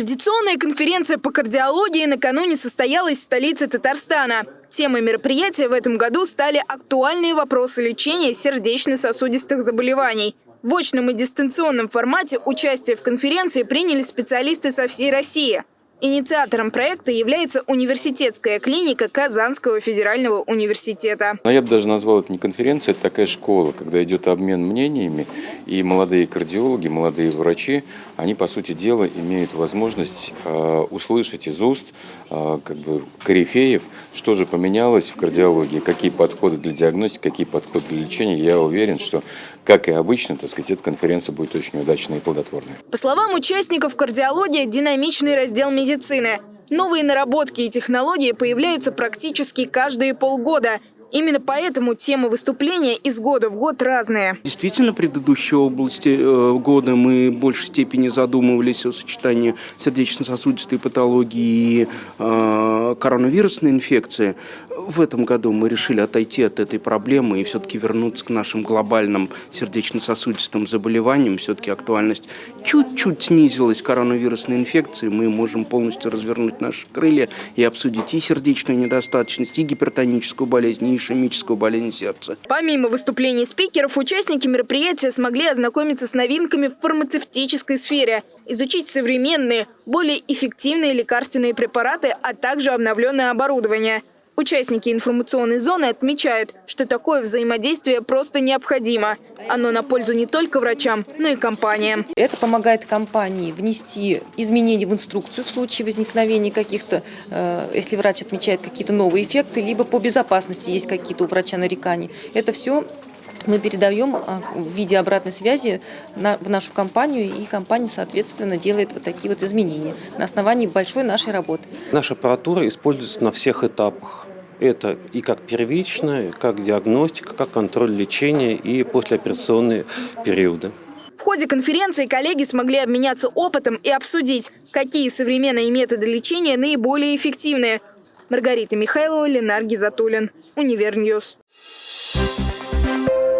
Традиционная конференция по кардиологии накануне состоялась в столице Татарстана. Темой мероприятия в этом году стали актуальные вопросы лечения сердечно-сосудистых заболеваний. В очном и дистанционном формате участие в конференции приняли специалисты со всей России. Инициатором проекта является университетская клиника Казанского федерального университета. Но я бы даже назвал это не конференция, это такая школа, когда идет обмен мнениями, и молодые кардиологи, молодые врачи, они, по сути дела, имеют возможность э, услышать из уст э, как бы, корифеев, что же поменялось в кардиологии, какие подходы для диагностики, какие подходы для лечения. Я уверен, что, как и обычно, так сказать, эта конференция будет очень удачной и плодотворной. По словам участников, кардиология – динамичный раздел медицины медицины. Новые наработки и технологии появляются практически каждые полгода. Именно поэтому темы выступления из года в год разные. Действительно, предыдущие области э, года мы в большей степени задумывались о сочетании сердечно-сосудистой патологии и э, коронавирусной инфекции. В этом году мы решили отойти от этой проблемы и все-таки вернуться к нашим глобальным сердечно-сосудистым заболеваниям. Все-таки актуальность чуть-чуть снизилась коронавирусной инфекции. Мы можем полностью развернуть наши крылья и обсудить и сердечную недостаточность, и гипертоническую болезнь, и ишемическую болезнь сердца. Помимо выступлений спикеров, участники мероприятия смогли ознакомиться с новинками в фармацевтической сфере, изучить современные, более эффективные лекарственные препараты, а также обновленное оборудование. Участники информационной зоны отмечают, что такое взаимодействие просто необходимо. Оно на пользу не только врачам, но и компаниям. Это помогает компании внести изменения в инструкцию в случае возникновения каких-то, э, если врач отмечает какие-то новые эффекты, либо по безопасности есть какие-то у врача нарекания. Это все мы передаем а, в виде обратной связи в нашу компанию, и компания, соответственно, делает вот такие вот изменения на основании большой нашей работы. Наша аппаратура используется на всех этапах. Это и как первичная, как диагностика, как контроль лечения и послеоперационные периоды. В ходе конференции коллеги смогли обменяться опытом и обсудить, какие современные методы лечения наиболее эффективные. Маргарита Михайлова, Ленар Гизатуллин, Univer News. Thank